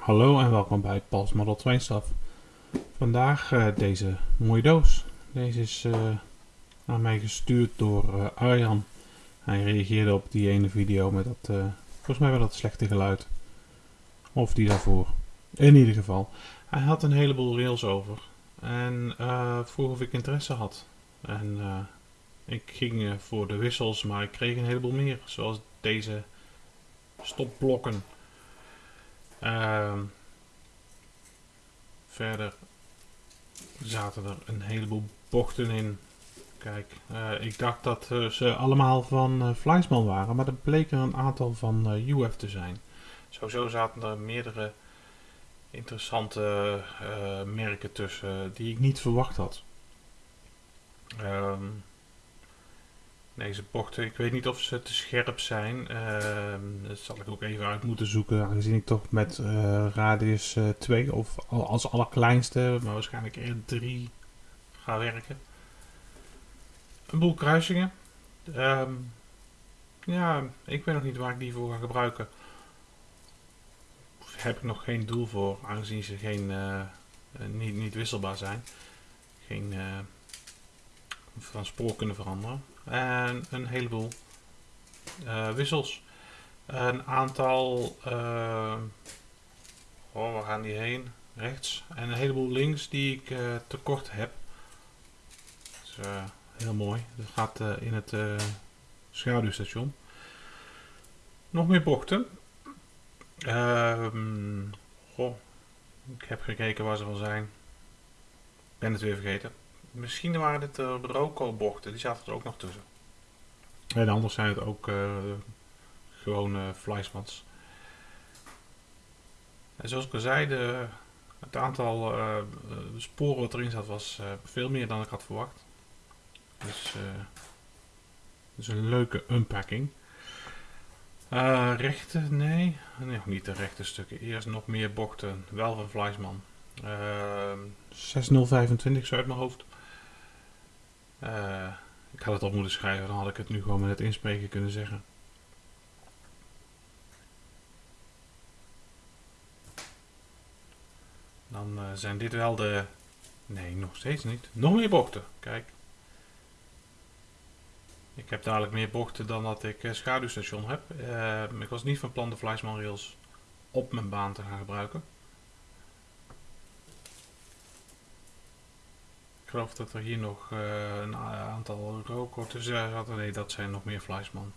Hallo en welkom bij Pals Model 2 Staf. Vandaag uh, deze mooie doos. Deze is uh, aan mij gestuurd door uh, Arjan. Hij reageerde op die ene video met dat, volgens mij wel dat slechte geluid. Of die daarvoor. In ieder geval. Hij had een heleboel rails over. En vroeg of ik interesse had. En ik ging voor de wissels, maar ik kreeg een heleboel meer. Zoals deze stopblokken. Uh, verder zaten er een heleboel bochten in. Kijk, uh, ik dacht dat uh, ze allemaal van uh, waren, maar er bleken een aantal van UF te zijn. Sowieso zaten er meerdere interessante merken tussen die ik niet verwacht had. Um, deze bochten. Ik weet niet of ze te scherp zijn. Uh, dat zal ik ook even uit moeten zoeken. Aangezien ik toch met uh, radius uh, 2 of als allerkleinste, maar waarschijnlijk R3 ga werken. Een boel kruisingen. Um, ja, ik weet nog niet waar ik die voor ga gebruiken. Heb ik nog geen doel voor, aangezien ze geen, uh, niet, niet wisselbaar zijn. Geen van spoor kunnen veranderen en een heleboel uh, wissels. Een aantal, uh, oh waar gaan die heen? Rechts. En een heleboel links die ik uh, tekort heb. Is heel mooi. Dat gaat in het schaduwstation. Nog meer bochten. Ehm, goh, ik heb gekeken waar ze van zijn. Ik ben het weer vergeten. Misschien waren dit uh, Roco-bochten, die zaten er ook nog tussen. En anders zijn het ook uh, gewoon uh, Fleischmans. En zoals ik al zei, de, het aantal uh, sporen wat erin zat was veel meer dan ik had verwacht. Dus, dus een leuke unpacking. rechte, nee. nee, niet de rechte stukken. Eerst nog meer bochten, wel van Fleischman. 6025 zo uit mijn hoofd. Uh, ik had het op moeten schrijven, dan had ik het nu gewoon met het inspreken kunnen zeggen. Dan uh, zijn dit wel de... Nee, nog steeds niet. Nog meer bochten. Kijk. Ik heb dadelijk meer bochten dan dat ik uh, schaduwstation heb. ik was niet van plan de Fleischmann rails op mijn baan te gaan gebruiken. Ik geloof dat er hier nog uh, een aantal rookkorten zaten. Nee, dat zijn nog meer Fleischman.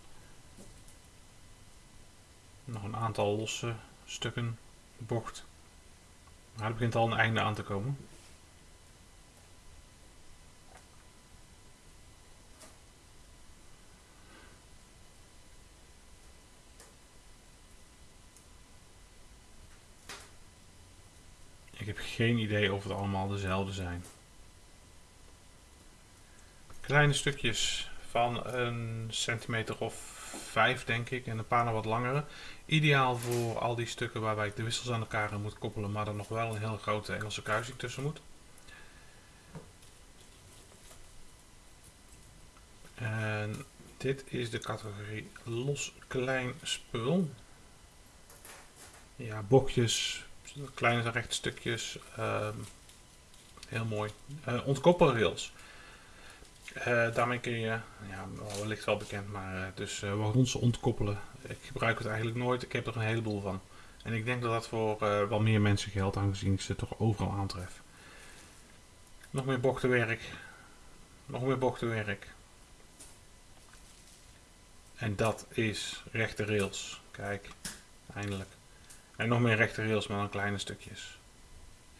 Nog een aantal losse stukken bocht. Maar er begint al een einde aan te komen. Ik heb geen idee of het allemaal dezelfde zijn. Kleine stukjes van een centimeter of vijf denk ik en een paar nog wat langere. Ideaal voor al die stukken waarbij ik de wissels aan elkaar moet koppelen, maar er nog wel een heel grote Engelse kruising tussen moet. En dit is de categorie los klein spul. Ja, bochtjes, kleine rechte stukjes. Uh, heel mooi. Uh, ontkoppelrails. Uh, daarmee kun je, ja, wellicht wel bekend, maar uh, dus uh, wagons ontkoppelen. Ik gebruik het eigenlijk nooit, ik heb er een heleboel van. En ik denk dat dat voor wel meer mensen geldt, aangezien ik ze toch overal aantref. Nog meer bochtenwerk. Nog meer bochtenwerk. En dat is rechte rails. Kijk, eindelijk. En nog meer rechte rails, maar dan kleine stukjes.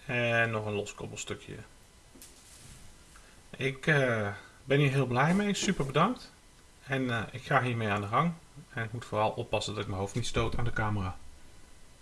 En nog een los koppelstukje. Ik ben hier heel blij mee. Super bedankt. En uh, ik ga hiermee aan de gang. En ik moet vooral oppassen dat ik mijn hoofd niet stoot aan de camera.